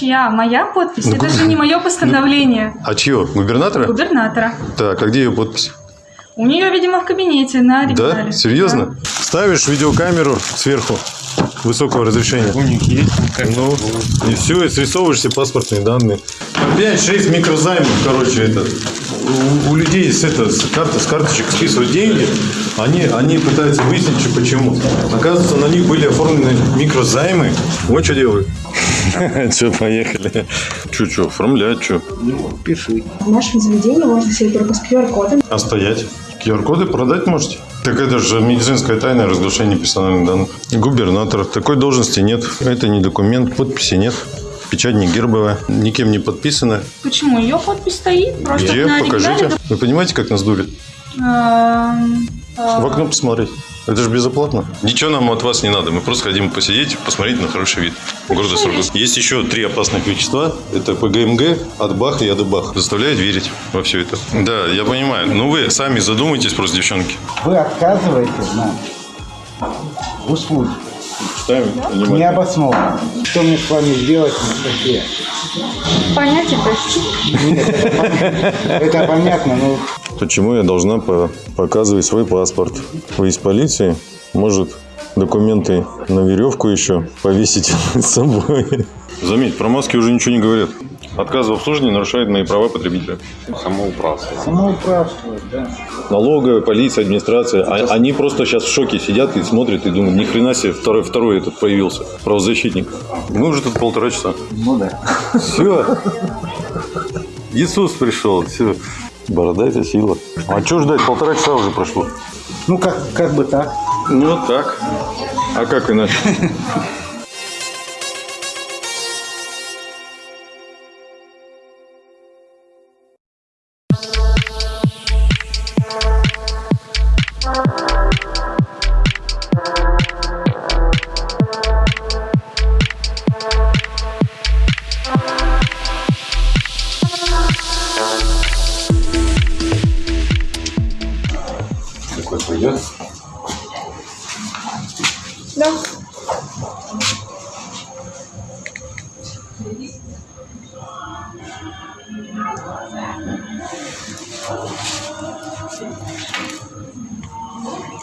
Чья? Моя подпись? Ну, Это же не мое постановление. А чье? Губернатора? Губернатора. Так, а где ее подпись? У нее, видимо, в кабинете на оригинале. Да? Серьезно? Ставишь видеокамеру сверху высокого разрешения. Уник есть. Ну, и все, и срисовываешь паспортные данные. 5-6 микрозаймов, короче, это. У, у людей с, это, с, карты, с карточек списывают деньги, они, они пытаются выяснить, что почему. Оказывается, на них были оформлены микрозаймы. Вот что делают. Че, поехали. Че, че, оформлять, что? Ну, пиши. В нашем заведении можно сидеть только с QR-кодом. А стоять? QR-коды продать можете? Так это же медицинская тайна разглашение персональных данных. Губернатор. Такой должности нет. Это не документ, подписи нет. Печать не гербовая, никем не подписана. Почему? Ее подпись стоит просто Где? на Покажите. Вы понимаете, как нас дурят? Эм, э, В окно посмотреть. Это же безоплатно. Ничего нам от вас не надо. Мы просто хотим посидеть, посмотреть на хороший вид города Сургут. Есть еще три опасных вещества. Это ПГМГ, Атбах и Адыбах. Заставляет верить во все это. Да, я понимаю. Но вы сами задумайтесь просто, девчонки. Вы отказываете нам в услуге. Читаем внимательно. Необоснованно. Что мне с вами сделать, не статье? Понятие простите. Это понятно, но Почему я должна по- показывать свой паспорт? Вы из полиции? Может, документы на веревку еще повесить с собой? Заметь, про маски уже ничего не говорят. Отказ в обслуживании нарушает мои права потребителя. самоуправство, да. Налоговая, полиция, администрация. А- они просто сейчас в шоке сидят и смотрят и думают, ни хрена себе, второй, второй этот появился, правозащитник. Мы уже тут полтора часа. Ну да. Все. Иисус пришел. Все. Борода это сила. А что ждать? Полтора часа уже прошло. Ну, как, как бы так. Ну так. А как иначе?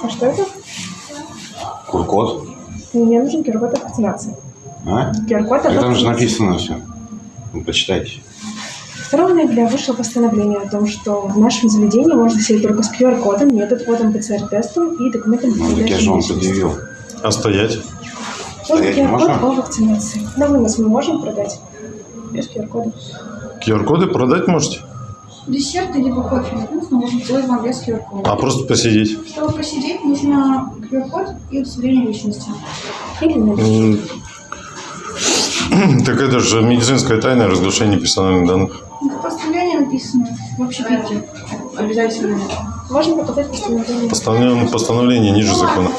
А что это? Куркот? Мне нужен QR-код от вакцинации. А? QR-код от там же написано все. Ну, почитайте. 2 ноября вышло постановление о том, что в нашем заведении можно сидеть только с QR-кодом, метод-кодом ПЦР-тестом и документом Ну, так я же вам предъявил. А стоять? Стоять QR-код можно? по вакцинации. На вынос мы можем продать без QR-кода. QR-коды продать можете? Десерты либо кофе вкус мы можем сделать вам без QR-кода. А просто посидеть? Чтобы посидеть, нужно QR-код и удостоверение личности. Или наличие. М, Так это же медицинская тайна разглашение персональных данных. В постановлении написано в общепите. Обязательно. Можно показать постановление? Постановление, постановление ниже закона.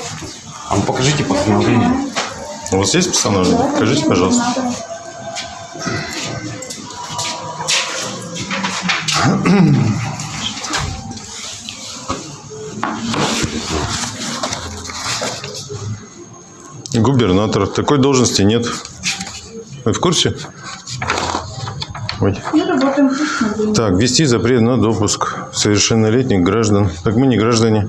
А ну покажите постановление. У вас есть постановление? Покажите, пожалуйста. Губернатор. Такой должности нет. Вы в курсе? Ой. Так, ввести запрет на допуск совершеннолетних граждан. Так мы не граждане.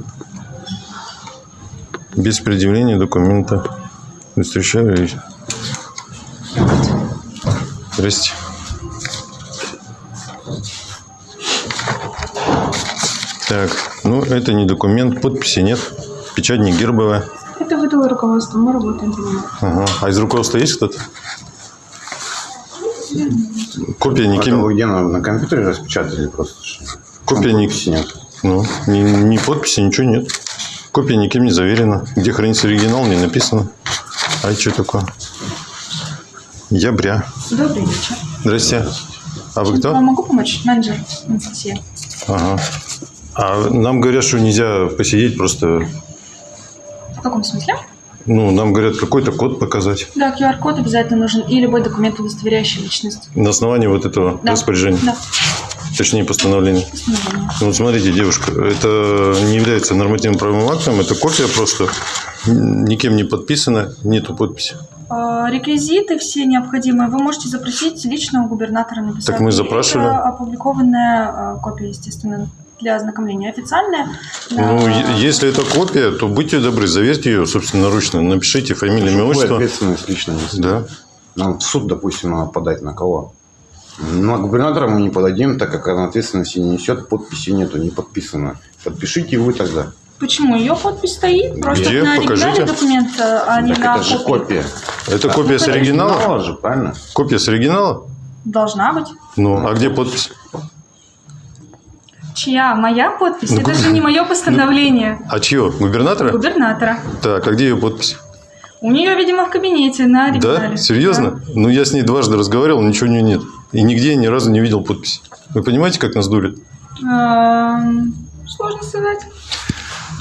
Без предъявления документа. Встречались. Здрасте. Так, ну это не документ, подписи нет. Печать не гербовая. Это выдало руководство, мы работаем по нему. Ага. А из руководства есть кто-то? Копия Это никем, вы где на, на компьютере распечатали просто? копия подписи нет. ну, ни, ни подписи, ничего нет. Копия никем не заверена. Где хранится оригинал, не написано. А это что такое? Ября. Добрый вечер. Здрасте. А вы кто? Вам могу помочь? Менеджер Анастасия. Ага. А нам говорят, что нельзя посидеть просто... В каком смысле? Ну, нам говорят, какой-то код показать. Да, QR-код обязательно нужен и любой документ, удостоверяющий личность. На основании вот этого Да. распоряжения. Да, Точнее, постановления. постановление. Ну, вот смотрите, девушка, это не является нормативным правовым актом, это копия просто, никем не подписана, нету подписи. Э, Реквизиты все необходимые вы можете запросить лично у губернатора написать. Так мы запрашивали. Это опубликованная э, копия, естественно, для ознакомления. Официальная. Ну, э, е- если это копия, то будьте добры, заверьте ее собственноручно. Напишите фамилию, имя, отчество. ответственность лично? Да. Нам в суд, допустим, надо подать на кого? На губернатора мы не подадим, так как она ответственности не несет, подписи нету, не подписано. Подпишите вы тогда. Почему? Ее подпись стоит просто Где? на оригинале Покажите. документа, а не так на это же копия. Это копия с оригинала? Оригинала же, правильно? Копия с оригинала? Должна быть. Ну, а где подпись? Чья? Моя подпись? Ну, Это же не мое постановление. А чье? Губернатора? Губернатора. Так, а где ее подпись? У нее, видимо, в кабинете на оригинале. Да? Серьезно? Ну, я с ней дважды разговаривал, ничего у нее нет. И нигде я ни разу не видел подписи. Вы понимаете, как нас дурят? Да. Эм, Сложно сказать.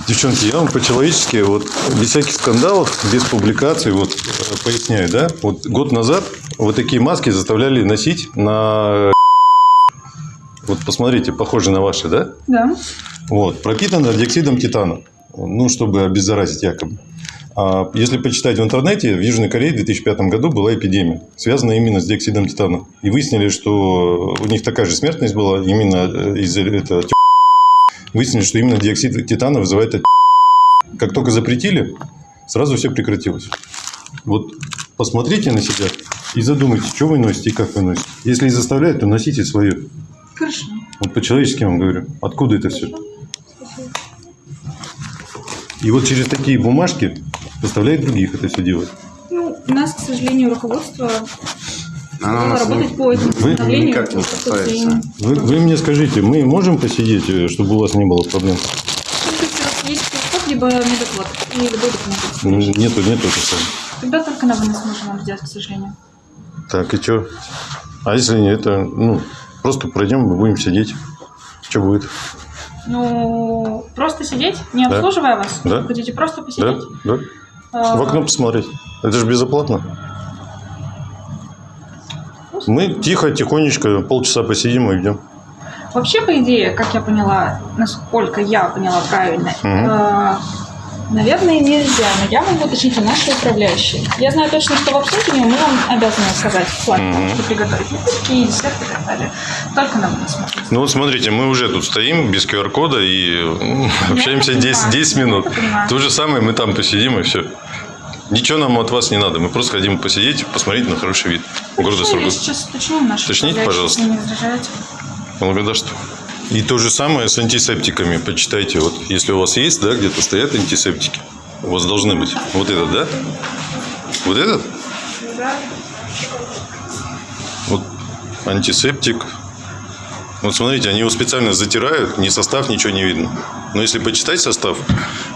Девчонки, я вам по-человечески, вот без всяких скандалов, без публикаций, вот э, поясняю, да? Вот год назад вот такие маски заставляли носить на... Вот посмотрите, похоже на ваши, да? Да. Вот, пропитано диоксидом титана. Ну, чтобы обеззаразить якобы. А если почитать в интернете, в Южной Корее в 2005 году была эпидемия, связанная именно с диоксидом титана. И выяснили, что у них такая же смертность была именно э, из-за этого. Выяснили, что именно диоксид титана вызывает от- Как только запретили, сразу все прекратилось. Вот посмотрите на себя и задумайтесь, что вы носите и как вы носите. Если и заставляют, то носите свое. Хорошо. Вот по-человечески вам говорю. Откуда это все? И вот через такие бумажки заставляют других это все делать. Ну, у нас, к сожалению, руководство Она стало нас не- работать по этому Вы никак не касается. Вы, вы мне скажите, мы можем посидеть, э, чтобы у вас не было проблем? Если у вас есть код, либо медоплат, и любой документ. Ну, Нету, нету это. Тогда только на вынос можем вам сделать, к сожалению. Так, и что? А если не это, ну, просто пройдем, мы будем сидеть. Что будет? Ну, просто сидеть, не Да. обслуживая вас. Да. Хотите просто Да? посидеть? Да? А, В окно посмотреть. Это же безоплатно. Мы тихо, тихонечко, полчаса посидим и уйдем. Вообще, по идее, как я поняла, насколько я поняла правильно, Мгм. э, наверное, нельзя, но я могу уточнить у нашей управляющей. Я знаю точно, что в обслуживании мы вам обязаны сказать что приготовить напитки, десерты и так далее. Только на вынос можно. Ну вот смотрите, мы уже тут стоим без QR-кода и м, общаемся это 10, понимаю. 10 Я минут. То же самое, мы там посидим и все. Ничего нам от вас не надо. Мы просто хотим посидеть, посмотреть на хороший вид города Ну, Сургут. сейчас уточню у нашей Уточните, пожалуйста. не возражаете. Благодарствую. И то же самое с антисептиками. Почитайте, вот если у вас есть, да, где-то стоят антисептики. У вас должны быть. Вот этот, да? Вот этот? Вот антисептик. Вот смотрите, они его специально затирают, ни состав, ничего не видно. Но если почитать состав,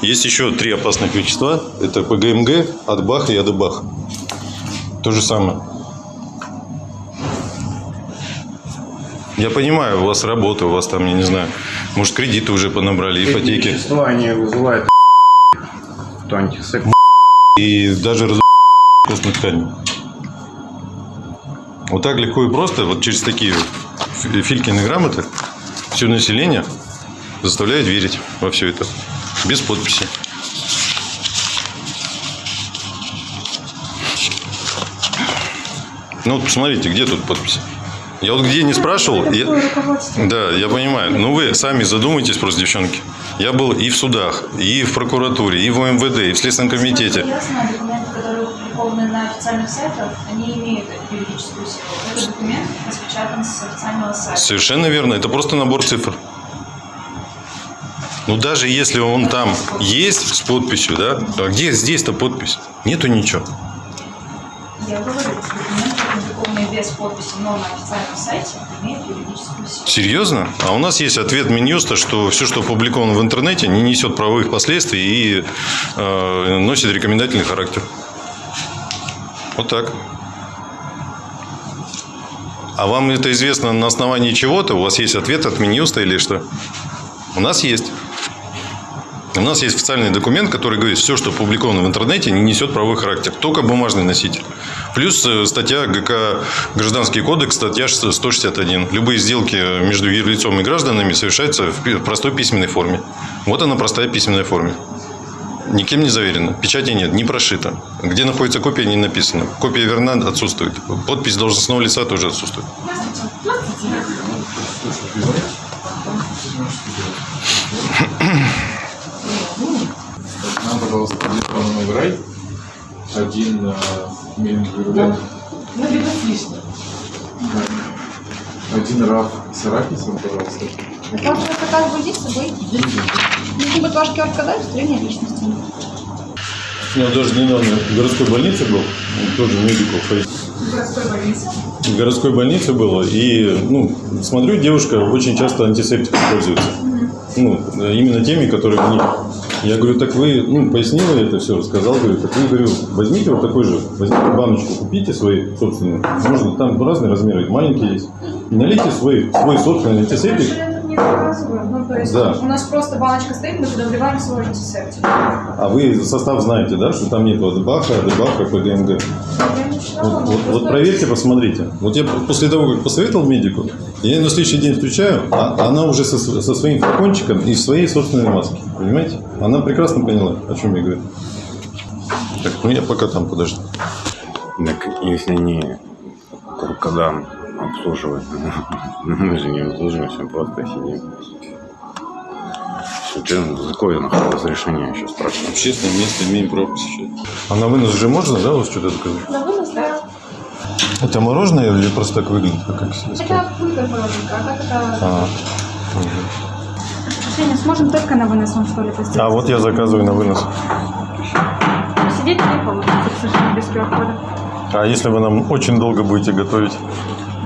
есть еще три опасных вещества. Это ПГМГ, Адбах и Адыбах. То же самое. Я понимаю, у вас работа, у вас там, я не знаю, может, кредиты уже понабрали, ипотеки. то антисептик. И даже раз костной ткани. Вот так легко и просто, вот через такие фи- Филькины грамоты, все население заставляет верить во все это. Без подписи. Ну, вот посмотрите, где тут подпись? Я вот где не спрашивал, я- да, я понимаю. Но вы сами задумайтесь просто, девчонки. Я был и в судах, и в прокуратуре, и в МВД, и в Следственном комитете. Ясно, документы, которые опубликованы на официальных сайтах, они имеют юридическую силу. Этот документ распечатан с официального сайта. Совершенно верно. Это просто набор цифр. Ну, даже если он там есть с подписью, да, а где здесь-то подпись? Нету ничего. Я говорю, документы, опубликованные без подписи, но на официальном сайте, имеют юридическую силу. Серьезно? А у нас есть ответ Минюста, что все, что опубликовано в интернете, не несет правовых последствий и э, носит рекомендательный характер. Вот так. А вам это известно на основании чего-то? У вас есть ответ от Минюста или что? У нас есть. У нас есть официальный документ, который говорит, все, что опубликовано в интернете, не несет правовой характер. Только бумажный носитель. Плюс э, статья ГК Гражданский кодекс, статья 161. Любые сделки между юрлицом и гражданами совершаются в простой письменной форме. Вот она простая письменная форма. Никем не заверено. Печати нет, не прошито. Где находится копия, не написано. Копия верна, отсутствует. Подпись должностного лица тоже отсутствует. Нам, пожалуйста, один Новый один э, миленький рулет. Ну, либо с лишним. Один раф с арахисом, пожалуйста. Ваш заказ будет с собой? Нужно будет ваш дать, строение личности. Я даже недавно в городской больнице был, тоже медиков. В городской больнице. В городской больнице было, и, ну, смотрю, девушка очень часто антисептиком пользуется. Ну, именно теми, которые у них. Я говорю, так вы, ну, пояснила это все, рассказал, говорю, так вы, говорю, возьмите вот такой же, возьмите баночку, купите свои собственные, можно, там разные размеры, маленькие есть, и налейте свой, свой собственный антисептик, Не заказываю. Ну, то есть Да. у нас просто баночка стоит, мы туда вливаем свой антисептик. а вы состав знаете, да, что там нет вот баха, дебаха, ПГМГ. Я не читала, Вот, вот- вот проверьте, посмотрите. Вот я после того, как посоветовал медику, я на следующий день встречаю, а она уже со, со своим флакончиком и в своей собственной маске. Понимаете? Она прекрасно поняла, о чем я говорю. Так, ну я пока там подожду. Так если не Куркадан обслуживать, ну, мы же не обслуживаемся, просто сидим. Что, за какое нахуй разрешение еще спрашиваю? Общественное место имеем право посещать. А на вынос же можно, да, вот что-то заказать? На вынос, да. Это мороженое или просто так выглядит? Как, как себе сказать? Это пулька мороженка, а так это... А, Женя, сможем только на вынос вам что-либо сделать? а вот я заказываю на вынос. Сидеть не получится, к сожалению, без QR-кода. А если вы нам очень долго будете готовить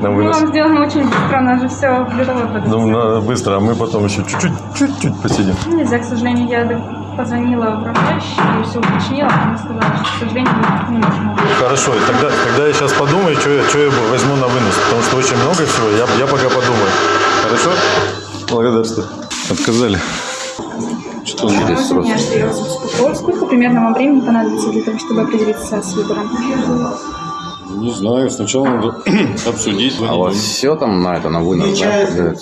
на Мы вынос? вам сделаем очень быстро, у нас же все готово. Ну, надо быстро, а мы потом еще чуть-чуть, чуть-чуть посидим. Ну, Нельзя, к сожалению, я позвонила управляющей и все уточнила, она сказала, что, к сожалению, не можем. Хорошо, тогда, тогда я сейчас подумаю, что я, что я возьму на вынос, потому что очень много всего, я, я пока подумаю. Хорошо? Благодарствую. Отказали. Что я вас беспокою. Сколько примерно вам времени понадобится для того, чтобы определиться с выбором? Не знаю, сначала надо обсудить. А у вас все там на это, на вынос, да?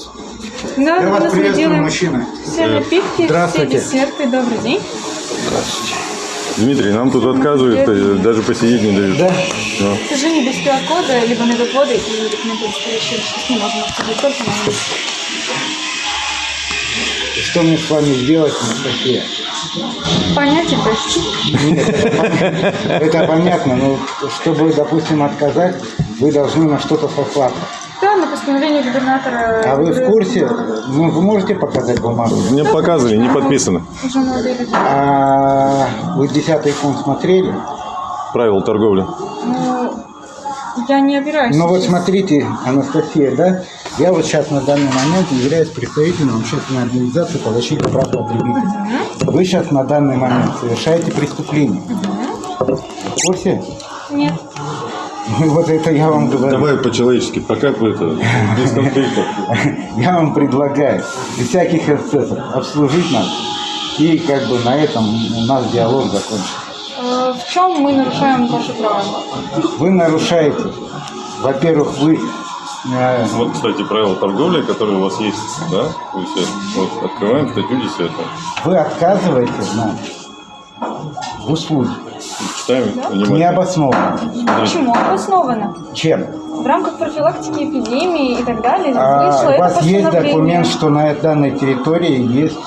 Да, Я мы вас мы делаем мужчина. все напитки, все Здравствуйте. десерты. Добрый день. Дмитрий, нам тут отказывают, э, даже посидеть не дают. Да? Да. К сожалению, без QR-кода, либо медотводы и документы удостоверяющие личность не можем обсудить только на. Что мне с вами сделать, Анастасия? Понятие почти. Это понятно, но чтобы, допустим, отказать, вы должны на что-то сослаться. Да, на постановление губернатора. А вы в курсе? Ну, вы можете показать бумагу? Мне показывали, не подписано. А вы десятый пункт смотрели? Правила торговли. Ну, я не опираюсь. Ну вот смотрите, Анастасия, да? Я вот сейчас на данный момент являюсь представителем общественной организации по защите прав потребителей. Вы сейчас на данный момент совершаете преступление. В курсе? Нет. Ну, Вот это я вам говорю. Давай по-человечески, пока это, без конфликтов. Я вам предлагаю без всяких эксцессов обслужить нас и как бы на этом у нас диалог закончится. В чем мы нарушаем ваши права? Вы нарушаете, во-первых, вы э, Вот, кстати, правила торговли, которые у вас есть, да, висят. Вот, открываем статью 10. вы отказываете нам в услуге Читаем внимательно. необоснованно. Почему? Обосновано. Чем? В рамках профилактики эпидемии и так далее А, у вас есть документ, что на данной территории есть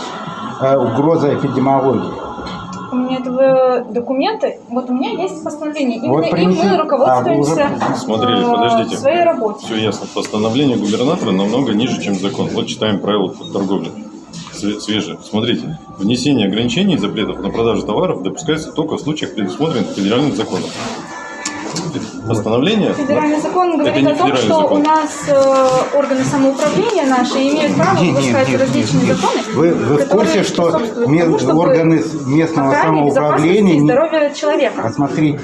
э, угроза эпидемиологии. Меня этого документы, вот у меня есть постановление. Именно Вот им мы руководствуемся А, вы уже Смотрели, э, подождите. в своей работе. Все ясно. Постановление губернатора намного ниже, чем закон. Вот читаем правила торговли. Све- Свежие. Смотрите. Внесение ограничений и запретов на продажу товаров допускается только в случаях, предусмотренных федеральным законом. Постановление... Федеральный закон говорит не о том, что закон. у нас э, органы самоуправления наши имеют право Не, не, выпускать различные не, не. законы. Вы, вы в курсе, что тому, чтобы органы местного самоуправления... здоровья человека. А смотрите,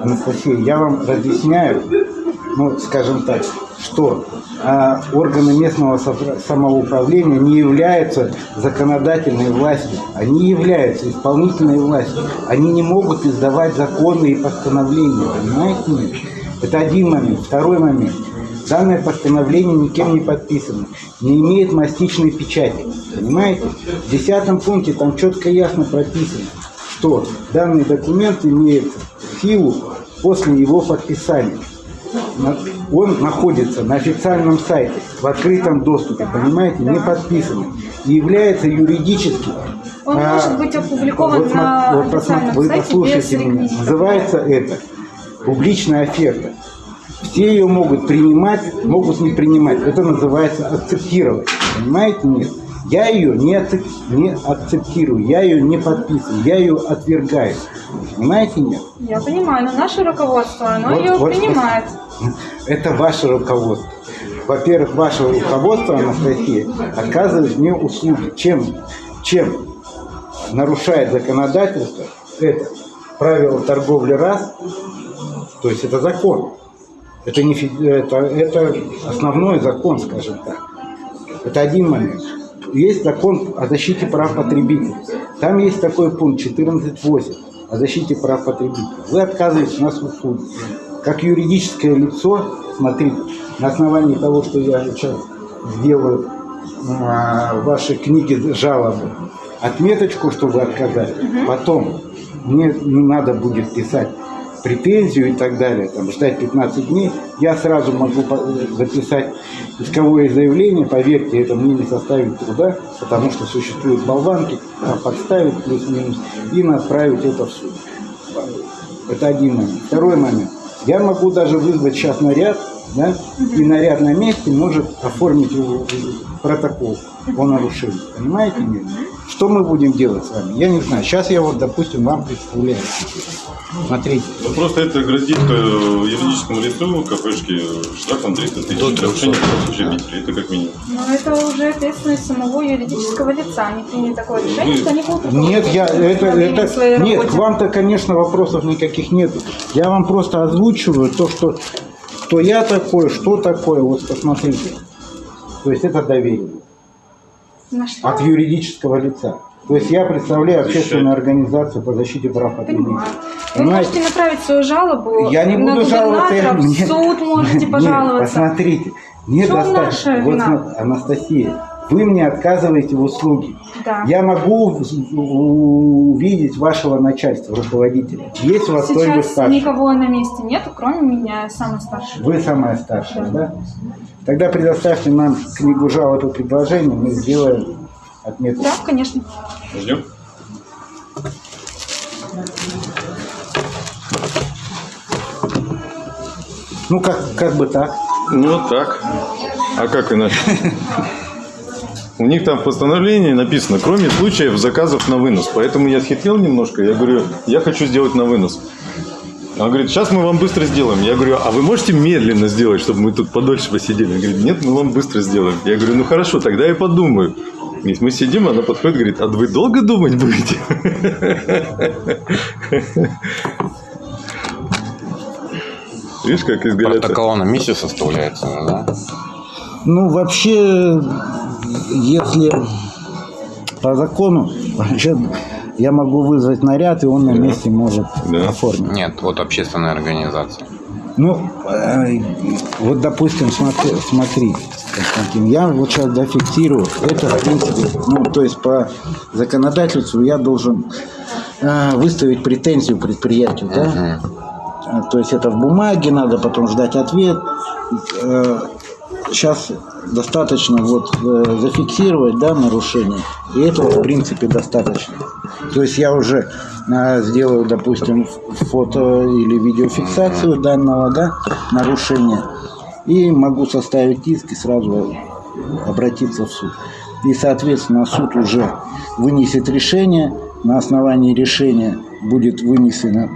Анастасия, я вам разъясняю, ну, скажем так, что а, органы местного самоуправления не являются законодательной властью, они являются исполнительной властью. Они не могут издавать законы и постановления, понимаете? меня? Это один момент. Второй момент. Данное постановление никем не подписано, не имеет мастичной печати. Понимаете? В десятом пункте там четко и ясно прописано, что данный документ имеет силу после его подписания. Он находится на официальном сайте, в открытом доступе, понимаете, не подписанный. И является юридически... Он а, может быть опубликован вот, на вот официальном Вы сайте без послушайте меня. реквизитов. Называется это публичная оферта. Все ее могут принимать, могут не принимать. Это называется акцептировать. Понимаете? Нет. Я ее не, акцеп- не акцептирую, я ее не подписываю, я ее отвергаю. Понимаете? Нет. Я понимаю, но наше руководство, оно Вот- ее вот- принимает. Это ваше руководство. Во-первых, ваше руководство, Анастасия, оказывает мне услуги. Чем, чем нарушает законодательство, это правило торговли раз, то есть это закон. Это, не, это, это основной закон, скажем так. Это один момент. Есть закон о защите прав потребителей. Там есть такой пункт 14.8 о защите прав потребителей. Вы отказываетесь у нас в услуге. Как юридическое лицо, смотрите, на основании того, что я сейчас сделаю а, в вашей книге жалобы, отметочку, что вы отказали. Потом мне не надо будет писать претензию и так далее, там, ждать 15 дней, я сразу могу записать исковое заявление, поверьте, это мне не составит труда, потому что существуют болванки, там подставить плюс-минус и направить это в суд. Это один момент. Второй момент. Я могу даже вызвать сейчас наряд, да, и наряд на месте может оформить протокол о нарушении. Понимаете? Нет? Что мы будем делать с вами? Я не знаю. Сейчас я вот, допустим, вам представляю. Смотрите. Ну, просто это грозит э, юридическому лицу кафешки штрафом 300 тысяч. До 300. Нарушение прав потребителей. Это как минимум. Но это уже ответственность самого юридического лица. Они приняли такое решение, что они будут Нет, я это, это нет, вам-то, конечно, вопросов никаких нет. Я вам просто озвучиваю то, что кто я такой, что такое, вот посмотрите. То есть это доверие На что? от юридического лица. То есть я представляю общественную организацию по защите прав потребителей. Понимаю. Вы Понимаете? можете направить свою жалобу Я не на буду жаловаться. я- в нет, суд можете нет, пожаловаться. посмотрите, мне В чем наша достаточно. Вот, Анастасия, вы мне отказываете в услуге. Да. Я могу увидеть вашего начальства, руководителя. Есть у вас кто-нибудь Сейчас старший? никого на месте нету, кроме меня, я самый старший. Вы самая старшая, да? Тогда предоставьте нам книгу жалоб и предложений, мы сделаем отметку. Да, конечно. Ждем. Ну, как, как бы так. Ну, вот так. А как иначе? У них там в постановлении написано, кроме случаев заказов на вынос. Поэтому я схитрил немножко. Я говорю, я хочу сделать на вынос. Он говорит, сейчас мы вам быстро сделаем. Я говорю, а вы можете медленно сделать, чтобы мы тут подольше посидели? Он говорит, нет, мы вам быстро сделаем. Я говорю, ну хорошо, тогда я подумаю. И мы сидим, она подходит и говорит, а вы долго думать будете? Видишь, как изгаляется? Протокол на месте составляется, да? Ну, вообще, если по закону, вообще, я могу вызвать наряд, и он на месте может Да. оформить. Нет, вот общественная организация. Ну, э, вот, допустим, смотри, смотри, Константин, я вот сейчас дофиксирую. Это, в принципе, ну, то есть по законодательству я должен э, выставить претензию предприятию, да? Э, То есть это в бумаге, надо потом ждать ответ. Сейчас достаточно вот э, зафиксировать, да, нарушение, и этого, в принципе, достаточно. То есть я уже э, сделаю, допустим, фото или видеофиксацию данного, да, нарушения, и могу составить иск и сразу обратиться в суд. И, соответственно, суд уже вынесет решение, на основании решения будет вынесены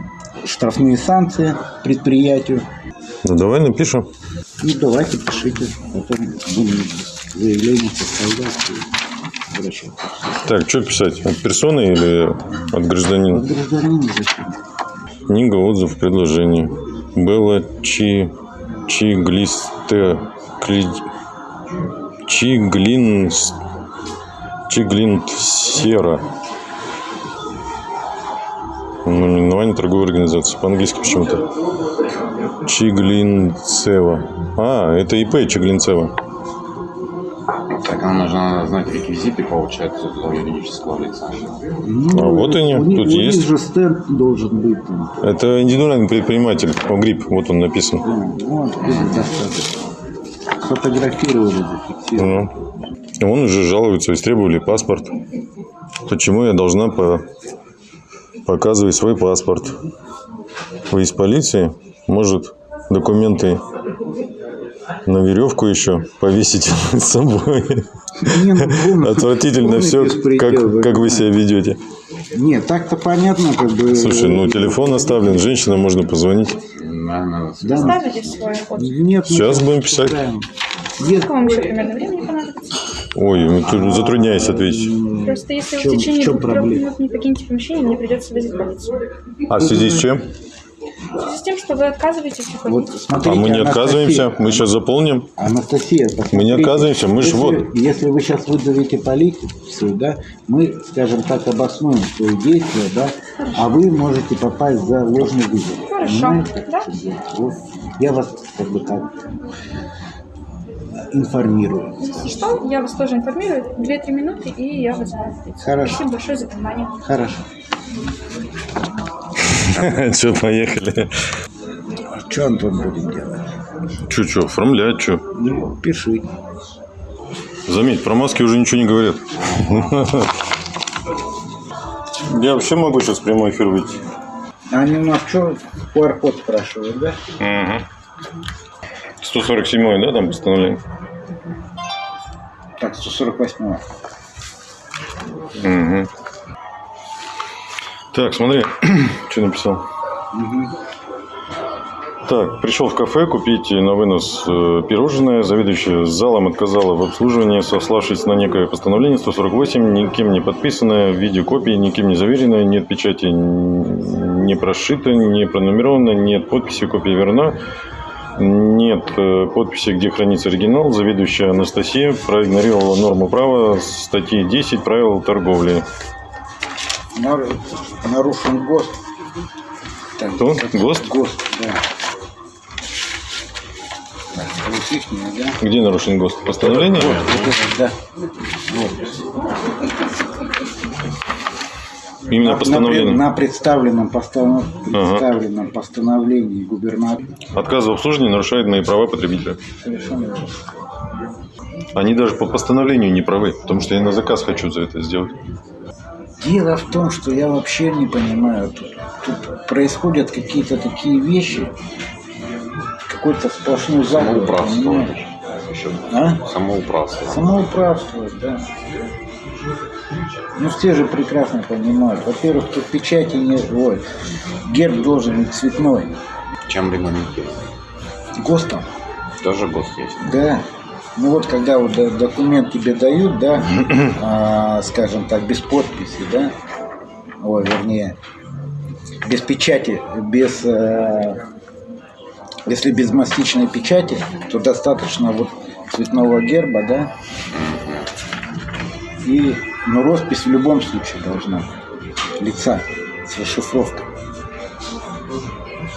штрафные санкции предприятию. Ну, давай напишем. Ну, давайте, пишите. Потом будем заявление составлять и обращаться. Так, что писать? От персоны или от гражданина? От гражданина зачем? Книга, отзыв, предложение. Белла Чи... Чиглисте... Кли... Чиглин... Чиглинт Сера. Наименование торговой организации. По-английски почему-то. Чиглинцева. А, это ИП Чиглинцева. Так, нам нужно знать реквизиты, получается, для юридического лица. Ну, А вот они, у них- тут у них есть. же стенд должен быть там. Это индивидуальный предприниматель. О, грипп, вот он написан. Да, Вот. Сфотографировали, зафиксировали. Ну. Он уже жалуется, истребовали паспорт. Почему я должна по... показывать свой паспорт? Вы из полиции? Может, документы на веревку еще повесить с собой? Ну, Отвратительно все, как, как вы себя ведете. Нет, так-то понятно, как бы. Слушай, ну телефон оставлен, женщинам можно позвонить. Да, Ставите свой ход. нет, мы Сейчас будем писать. Сколько вам еще примерно времени? Ой, ну, тут затрудняюсь ответить. Просто если в вы чем- в течение в чем минут не покинете помещение, мне придется вызвать полицию. А в связи с чем? В связи с тем, что вы отказываетесь вот уходить. смотрите, А мы не Анастасия- отказываемся, мы сейчас заполним. Анастасия, посмотрите. Мы не отказываемся, мы ж если, вот. Если вы сейчас вызовете полицию, да, мы, скажем так, обоснуем свои действия, да, а вы можете попасть за ложный вызов. Хорошо, Понимаете? да. Вот. Я вас как бы так информирую. Если что, я вас тоже информирую. Две-три минуты, и я вызываю полицию. Хорошо. Спасибо большое за внимание. Хорошо. Че, поехали. А что, Антон, будем делать? Че, че, оформлять, че. Ну, пиши. Заметь, про маски уже ничего не говорят. Я вообще могу сейчас прямой эфир выйти. Они у нас что, QR-код спрашивают, да? Угу. 147 да, там постановление? Так, 148 Угу. Так, смотри, что написал. Так, пришел в кафе купить на вынос э, пирожное. Заведующая залом отказала в обслуживании, сославшись на некое постановление 148, никем не подписанное, в виде копии, никем не заверенное, нет печати не прошито, не пронумеровано, нет подписи, копия верна. Нет э, подписи, где хранится оригинал. Заведующая Анастасия проигнорировала норму права статьи 10 правил торговли. Нар- Нарушен ГОСТ. Так, Кто? ГОСТ? ГОСТ, да. Где нарушен ГОСТ? Постановление? Да. Вот. Именно На- на, постановление. на представленном, постанов- представленном постановлении губернатора. Отказ в обслуживании нарушает мои права потребителя. Совершенно верно. Они даже по постановлению не правы, потому что я на заказ хочу за это сделать. Дело в том, что я вообще не понимаю, тут, тут происходят какие-то такие вещи, какой-то сплошной заговор. самоуправство. А? самоуправство. Самоуправство, да. Ну, все же прекрасно понимают. Во-первых, тут печати нет. Ой, герб должен быть цветной. Чем регламентировано? ГОСТом, Тоже ГОСТ есть. да. Ну вот, когда вот до- документ тебе дают, да, а, скажем так, без подписи, да, ой, вернее, без печати, без, э, если без мастичной печати, то достаточно вот цветного герба, да, и, ну, роспись в любом случае должна быть, лица с расшифровкой.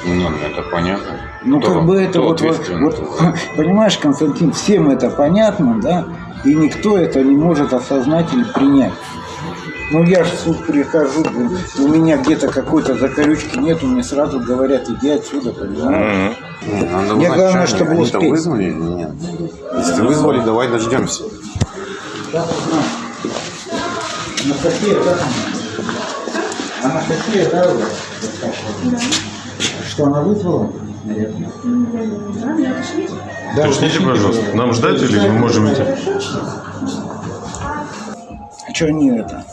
Ну, это понятно. Ну, Кто- как бы это вот, вот, вот, понимаешь, Константин, всем это понятно, да, и никто это не может осознать или принять. Ну, я же в суд прихожу, блин, у меня где-то какой-то закорючки нету, мне сразу говорят, иди отсюда, понимаешь? Мне главное, что чтобы успеть. вызвали или нет? Если вызвали, давай дождемся. Анастасия, да? Анастасия, да, вас? Что, она вызвала? Наверное. Да, Уточните, пожалуйста, нам ждать или мы можем идти? А что они это?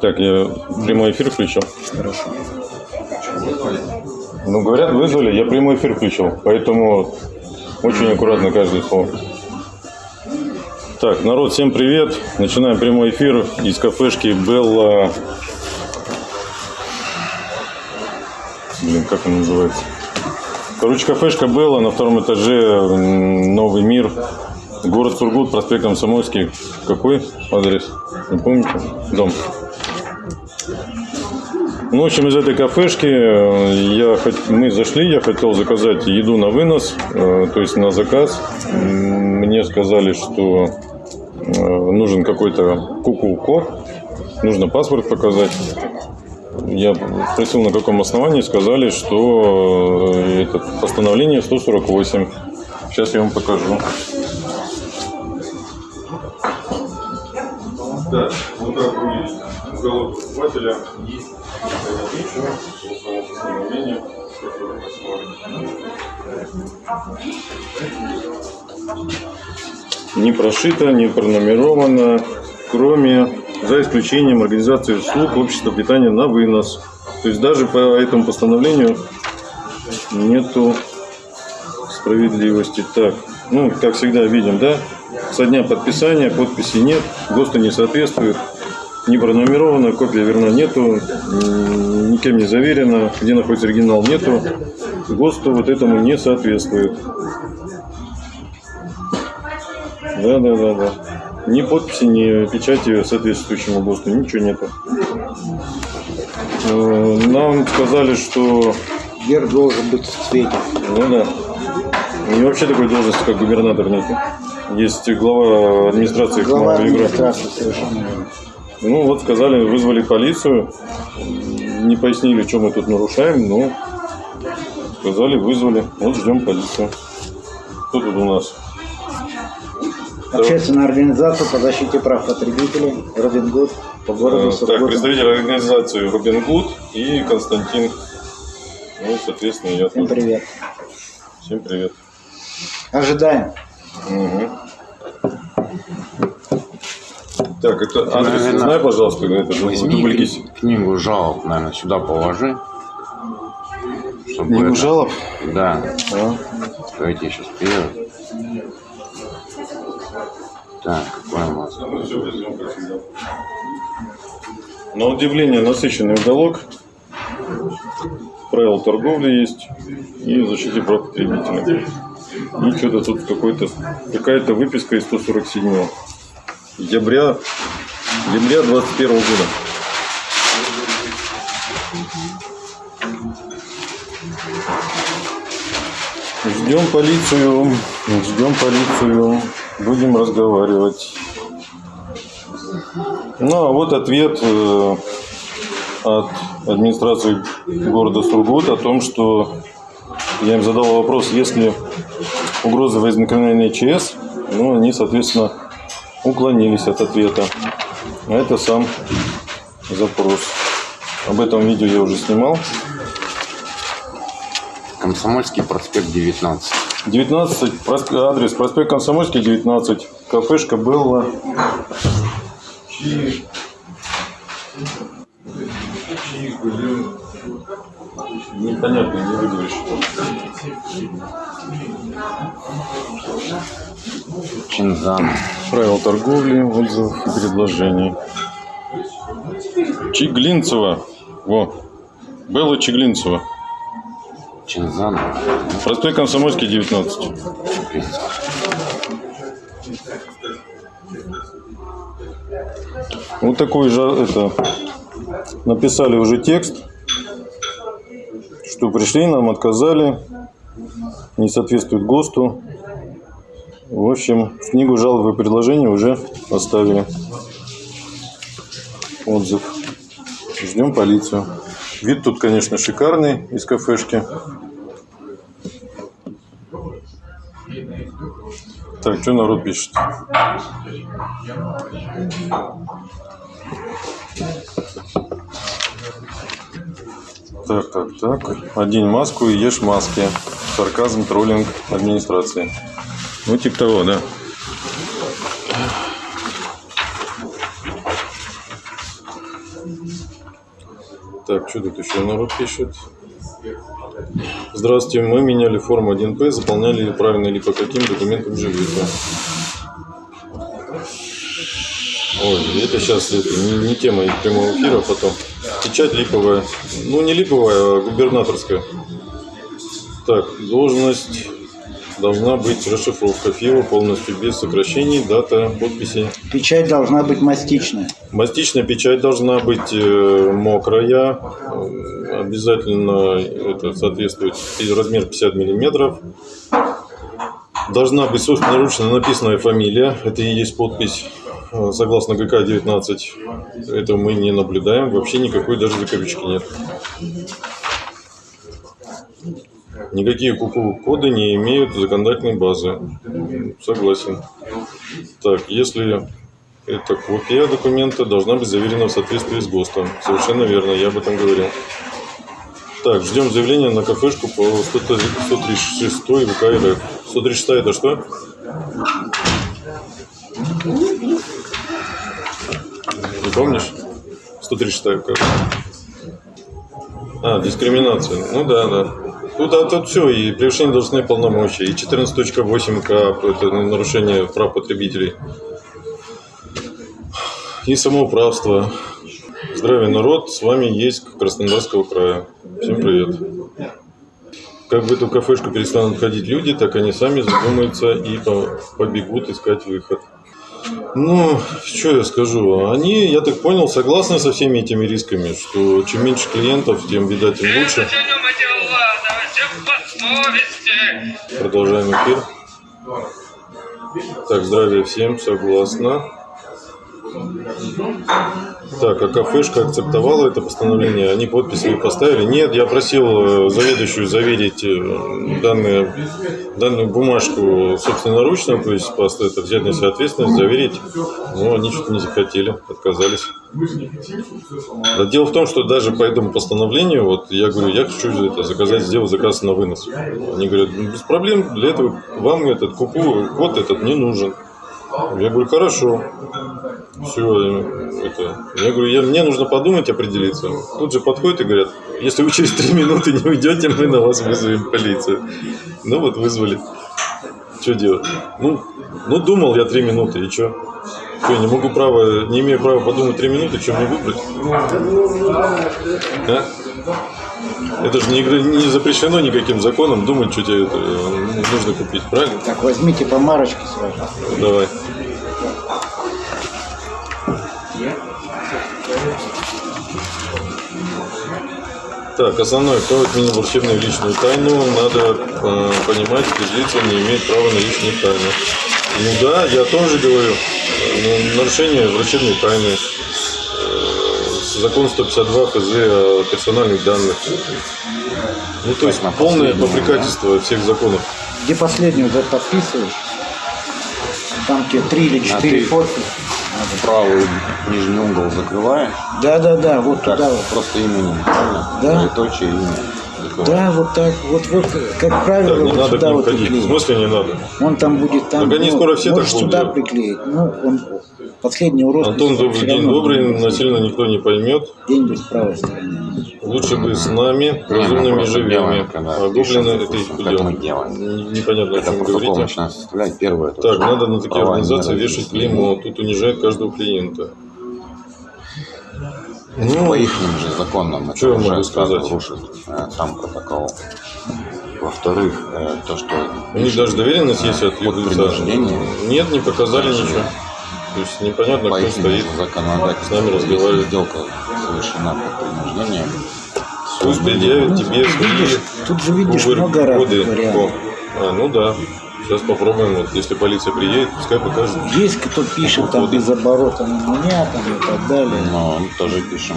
Так, я прямой эфир включил. Хорошо. Ну, говорят, вызвали, я прямой эфир включил, поэтому очень аккуратно каждое слово. Так, народ, всем привет. Начинаем прямой эфир из кафешки Белла. Блин, как она называется? Короче, кафешка Белла на втором этаже, Новый мир, город Сургут, проспект Комсомольский. Какой адрес? Не помните? Дом. Ну, в общем, из этой кафешки э, я, мы зашли, я хотел заказать еду на вынос, э, то есть на заказ. Мне сказали, что нужен какой-то куку-код, нужно паспорт показать. Я спросил, на каком основании, сказали, что э, это постановление 148. Сейчас я вам покажу. Да, вот так выглядит уголок покупателя. Не прошито, не пронумеровано, кроме, за исключением организации услуг общества питания на вынос. То есть даже по этому постановлению нету справедливости. Так, ну, как всегда видим, да, со дня подписания подписи нет, ГОСТу не соответствует, не пронумеровано, копия верна нету, никем не заверено, где находится оригинал нету, ГОСТу вот этому не соответствует. Да, да, да, да. Ни подписи, ни печати соответствующему ГОСТу, ничего нету. Э, Нам сказали, что Герб должен быть в цвете. ну да. И вообще такой должности, как губернатор нет. Есть глава администрации Глава администрации совершенно. Ну вот сказали, вызвали полицию. Не пояснили, что мы тут нарушаем, но сказали, вызвали. Вот ждем полицию. Кто тут у нас? Общественная организация по защите прав потребителей Робин Гуд по городу Э, Так, Сургуту. представитель организации Робин Гуд и Константин. Ну, соответственно, я Всем тут. привет. Всем привет. Ожидаем. Мгм. Так, это адрес, наверное, знай, пожалуйста, это кни- книгу жалоб, наверное, сюда положи. Чтобы Книгу это- жалоб? Да. А? Давайте я сейчас приеду. Так, какой у? На удивление насыщенный уголок. Правила торговли есть и защите прав потребителя. И что-то тут какой-то какая-то выписка из 147 декабря, декабря 21 года. Ждем полицию, ждем полицию, будем разговаривать. Ну, а вот ответ э, от администрации города Сургут о том, что я им задал вопрос, есть ли угроза возникновения ЧС, ну, они, соответственно, уклонились от ответа. А это сам запрос. Об этом видео я уже снимал. Комсомольский проспект 19. 19, просп- адрес проспект Комсомольский, 19, кафешка Белла. Непонятно, не выговоришь. Чинзан. Правила торговли, отзывов и предложений. Чиглинцева. Во. Белла Чиглинцева. Чинзан. Проспект Комсомольский, 19. Вот такой же это написали уже текст, что пришли, нам отказали, не соответствует ГОСТу. В общем, книгу жалоб и предложений уже оставили отзыв. Ждем полицию. Вид тут, конечно, шикарный из кафешки. Так, что народ пишет? Так, так, так. Одень маску и ешь маски. Сарказм, троллинг администрации. Ну, типа того, да. Так, что тут еще народ пишет? Здравствуйте, мы меняли форму 1П, заполняли ее правильно или по каким документам живете? Ой, это сейчас это, не, не тема прямого эфира, потом. Печать липовая. Ну, не липовая, а губернаторская. Так, должность должна быть расшифровка ФИО полностью без сокращений, дата, подписи. Печать должна быть мастичная. Мастичная печать должна быть э, мокрая, э, обязательно это соответствует размер 50 миллиметров. должна быть собственноручно написанная фамилия. Это и есть подпись. Э, Согласно ГК 19, это мы не наблюдаем. Вообще никакой даже закорючки нет. Никакие КУКУ-коды не имеют законодательной базы. Согласен. Так, если это копия документа, должна быть заверена в соответствии с ГОСТом. Совершенно верно, я об этом говорил. Так, ждем заявления на кафешку по 136 ВК РФ. 136 это что? Не помнишь? 136 ВК. А, дискриминация. Ну да, да. Тут, а, тут все, и превышение должностных полномочий, и 14.8К, это нарушение прав потребителей, и самоуправство. Здравия, народ, с вами есть Краснодарского края. Всем привет. Как в эту кафешку перестанут ходить люди, так они сами задумаются и по- побегут искать выход. Ну, что я скажу? Они, я так понял, согласны со всеми этими рисками, что чем меньше клиентов, тем, видать, им лучше. Продолжаем эфир. Так, здравия всем, согласна. Так, а кафешка акцептовала это постановление? Они подпись свои поставили? Нет, я просил э, заведующую заверить э, данные, данную бумажку собственноручно, то есть просто это взять на себя ответственность, заверить. Но они что-то не захотели, отказались. Да дело в том, что даже по этому постановлению, вот я говорю, я хочу это, заказать, сделать заказ на вынос. Они говорят, «Ну, без проблем, для этого вам этот купу, код этот не нужен. Я говорю, хорошо. Все, это. Я говорю, я, мне нужно подумать, определиться. Тут же подходят и говорят, если вы через три минуты не уйдете, мы на вас вызовем полицию. Ну вот вызвали. Что делать? Ну, ну думал я три минуты, и что? Что, не могу права, не имею права подумать три минуты, что мне выбрать? А? Это же не, не запрещено никаким законом думать, что тебе это, э, нужно купить, правильно? Так, возьмите по марочке сразу. Давай. Так, основное, кто отменил врачебную личную тайну, надо э, понимать, что лица не имеют права на личную тайну. Ну да, я тоже говорю, э, нарушение врачебной тайны, закон 152 ФЗ о персональных данных. Ну, то есть на полное попрекательство всех законов. Где последнюю вот подписываешь? Там тебе три или четыре ты- подписи. Правый нижний угол закрываешь. Да, да, да, вот Так, туда просто имени, правильно? Да. Имя. Закрываешь. Да, вот так, вот, вот, как правило, не вот надо сюда вот ходить. В смысле не надо? Он там будет там. Так они ну, скоро все так можешь будут сюда делать. приклеить. Ну, он последний урок. Антон, добрый день, добрый, насильно никто не поймет. День с правой стороны. Лучше бы с нами, мы разумными живыми. А гоблины это их. Н- Непонятно, о Когда чем говорите. первое. это Так, надо на такие организации вешать клеймо. Тут унижает каждого клиента. Это Ну, по их же законам. это что уже сразу сказать? рушит э, сам протокол. Во-вторых, э, то, что... У них даже доверенность есть от лица. Нет, не показали ничего. То есть непонятно, по кто их стоит. законодательству, с нами разговаривает. сделка совершена под принуждением, Пусть предъявит тебе свои видишь, тут же видишь много разных вариантов. А, ну да. Сейчас попробуем. Вот, если полиция приедет, пускай покажет. Есть кто пишет там без оборота на меня там и так далее. но мы тоже пишем.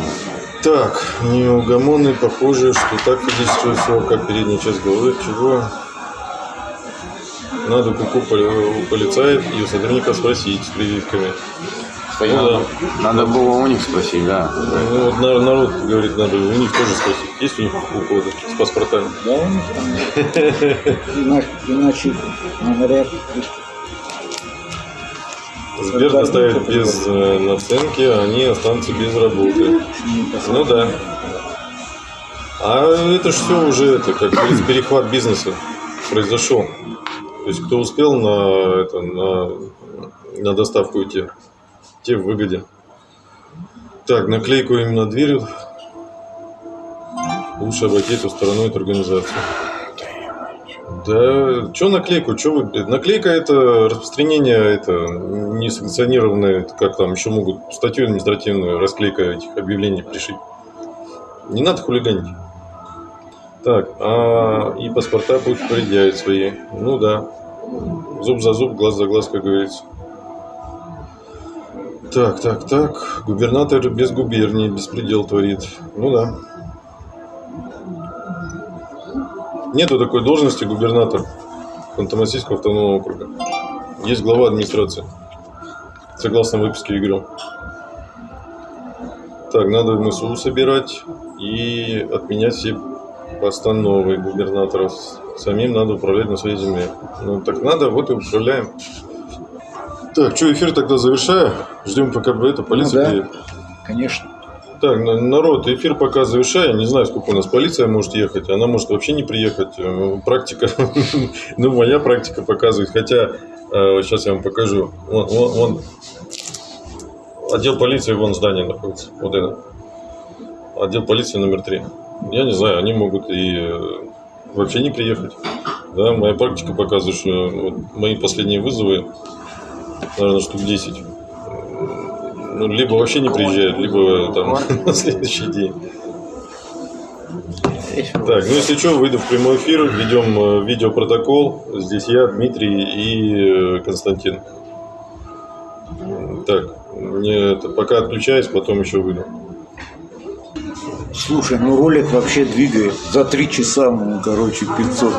Так, неугомонный, похоже, что так физическое все, как передняя часть головы. Чего? Надо куку поли- у полицаев и у сотрудников спросить с прививками. Постоянно. Надо было у них спросить, да. Ну, вот на- народ говорит, надо у них тоже спросить, есть у них куку с паспортами. Да, у них там. Иначе, говорят, Сбер доставит без э, наценки, а они останутся без работы. Ну да. А это ж все уже, это, как говорится, перехват бизнеса произошел. То есть кто успел на, это, на, на доставку идти, те в выгоде. Так, наклейку им на дверь. Лучше обойти эту сторону эту организацию. Да, что наклейку? Что вы, наклейка это распространение, это несанкционированное, как там еще могут статью административную, расклейка этих объявлений пришить. Не надо хулиганить. Так, а и паспорта пусть предъявят свои. Ну да. Зуб за зуб, глаз за глаз, как говорится. Так, так, так. Губернатор без губернии беспредел творит. Ну да. Нету такой должности губернатор Ханты-Мансийского автономного округа. Есть глава администрации. Согласно выписке ЕГРЮ. Так, надо в МСУ собирать и отменять все постановы губернаторов. Самим надо управлять на своей земле. Ну, так надо, вот и управляем. Так, что, эфир тогда завершаю. Ждем, пока это полиция Ну да. приедет. Конечно. Так, на- народ, эфир пока завершаю. Не знаю, сколько у нас полиция может ехать. Она может вообще не приехать. Э, Практика, ну, моя практика показывает. Хотя, сейчас я вам покажу. Вон, вон- вон. отдел полиции, вон здание находится. Вот это. Отдел полиции номер три. Я не знаю, они могут и э, вообще не приехать. Да, моя практика показывает, что вот мои последние вызовы, наверное, штук 10. Ну, либо вообще не приезжают, либо там на следующий день. Так, ну если что, выйду в прямой эфир, ведем э, видеопротокол. Здесь я, Дмитрий и э, Константин. Так, мне это, пока отключаюсь, потом еще выйду. Слушай, ну ролик вообще двигает. За три часа, ну, короче, 500.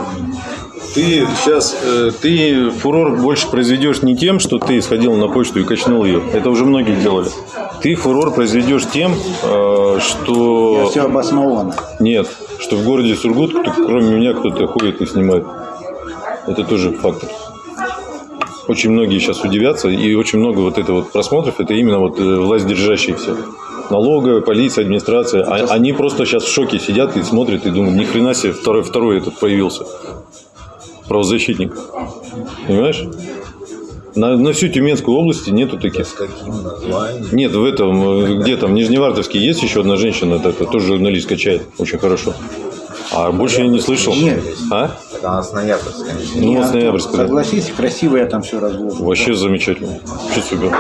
Ты сейчас, ты фурор больше произведешь не тем, что ты сходил на почту и качнул ее. Это уже многие делали. Ты фурор произведешь тем, э, что... Все обосновано. Нет, что в городе Сургут, кто- кроме меня, кто-то ходит и снимает. Это тоже фактор. Очень многие сейчас удивятся, и очень много вот это вот просмотров, это именно вот э, власть держащие все. Налоговая, полиция, администрация. А- они просто сейчас в шоке сидят и смотрят и думают, ни хрена себе, второй, второй этот появился. Правозащитник. Понимаешь? На, на всю Тюменскую область нету таких. Нет, в этом, э, где там, Нижневартовске есть еще одна женщина, это, это тоже журналист качает, очень хорошо. А больше я не слышал. Нет. А? Она с ноябрьской. Ну, вот с ноябрьска, да. Согласись, красиво я там все разложил. Вообще замечательно. Вообще супер.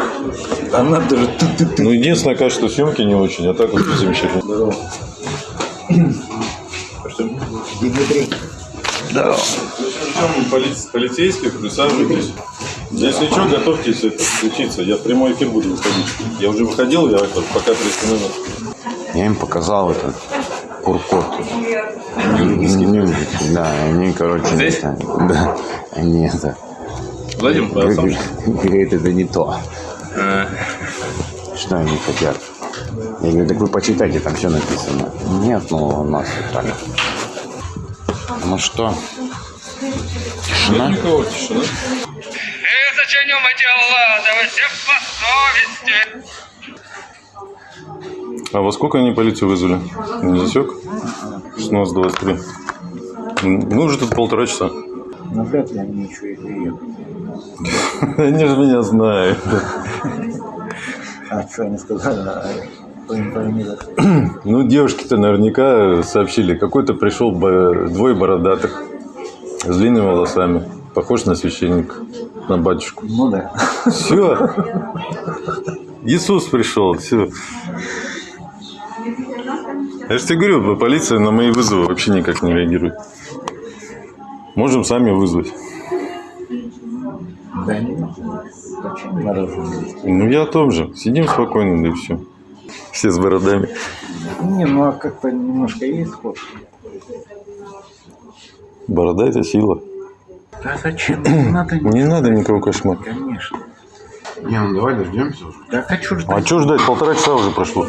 Она даже ты-ты-ты. Ну, единственное, качество съемки не очень, а так вот замечательно. Дмитрий. Да. Причем полицейских, присаживайтесь. Если что, готовьтесь это, включиться. Я в прямой эфир буду выходить. Я уже выходил, я это, пока приостановил. Я им показал этот куркот. Юридический. Да, они, короче, Здесь? это- да, они это... Владимир, а говорит, это не то. Э, Что они хотят? Я говорю, так вы почитайте, там все написано. Нет, ну у нас вот так. Ну что? Тишина? Никого тишина. зачем отделала? всем по совести. А во сколько они полицию вызвали? Не засек? 16.23. Ну, уже тут полтора часа. Ну, вряд ли они еще и приедут. Они же меня знают. А что они сказали? А. Ну, девушки-то наверняка сообщили. Какой-то пришел двое бородатых с длинными волосами. Похож на священника, на батюшку. Ну да. Все. Иисус пришел. Все. Я же тебе говорю, полиция на мои вызовы вообще никак не реагирует. Можем сами вызвать. Да нет. Зачем мороженое? Ну, я о том же. Сидим спокойно, да и все. Все с бородами. Не, ну а как-то немножко есть ход. Борода – это сила. Да зачем? Не надо. Не надо никого кошмар. Конечно. Не, ну давай дождемся уже. Да хочу ждать. А что ждать? Полтора часа уже прошло.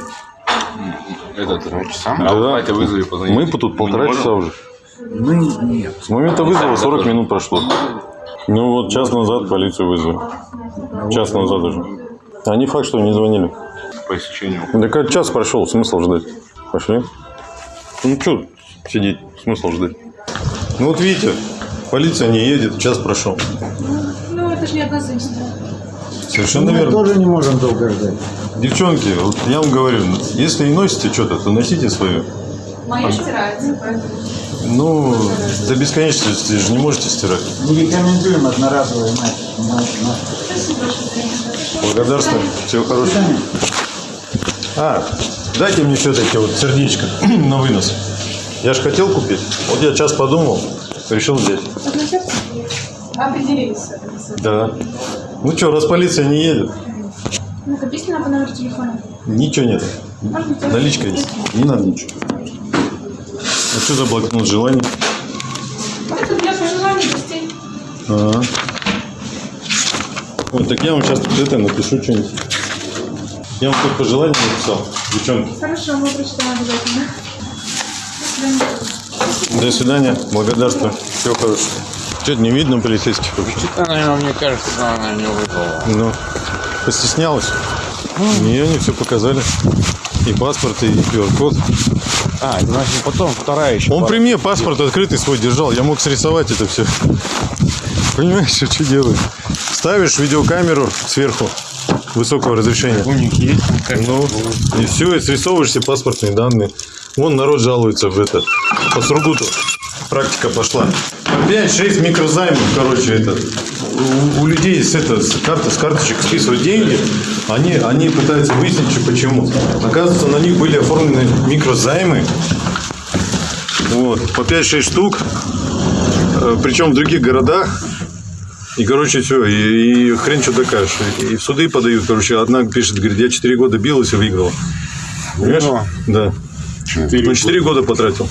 Этот, Два часа? а вот Катя вызови, позвони. Мы тут полтора не часа уже. Мы нет. С момента вызова 40 минут прошло. Ну вот час назад полицию вызвали. Час назад уже. А не факт, что не звонили. По истечению. Так а час прошел, смысл ждать. Пошли. Ну что сидеть, смысл ждать. Ну вот видите, полиция не едет, час прошел. Ну, это же не однозначно. Совершенно Мы верно. тоже не можем долго ждать. Девчонки, вот я вам говорю, если и носите что-то, то носите свое. Моя стирается, поэтому... Ну, до бесконечности же не можете стирать. Не рекомендуем одноразовые на- Благодарствую. Всего хорошего. А, дайте мне все-таки вот сердечко на вынос. Я же хотел купить. Вот я час подумал, решил взять. Определились. Да. Ну что, раз полиция не едет, Ну, нам по номеру телефона. ничего нет. Телефон? Наличка есть. Не надо ничего. А что за блокнот желаний? Это для пожеланий гостей. Ага. Вот, так я вам сейчас тут это напишу что-нибудь. Я вам тут пожелания написал, девчонки. Хорошо, мы прочитаем обязательно. До свидания. Благодарствую. Всего хорошего. Что-то не видно полицейских вообще. Наверное, мне кажется, что она не выдала. Ну, постеснялась? Не, они все показали. И паспорт, и QR-код. А, значит потом вторая еще. Он при мне паспорт открытый свой держал. Я мог срисовать это все. Понимаешь, что делаю? Ставишь видеокамеру сверху высокого разрешения. У них есть. Ну, и все, и срисовываешь все паспортные данные. Вон народ жалуется в это. По Сургуту практика пошла. 5-6 микрозаймов, короче, это. У, у людей с, это, с, карты, с карточек списывают деньги, они, они пытаются выяснить, что почему. Оказывается, на них были оформлены микрозаймы. Вот, по 5-6 штук. Э, Причем в других городах. И, короче, все, и, и хрен что докажешь. И в суды подают, короче, одна пишет, говорит, я 4 года билась и выиграла. Понимаешь? Да. На 4 года потратил.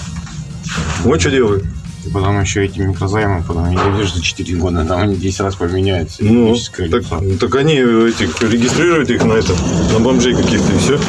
Вот что делаю. И потом еще эти микрозаймы, потом не дойдешь за 4 года, там они 10 раз поменяются. Ну, так, лицо. так они этих, регистрируют их на это, на бомжей каких-то и все.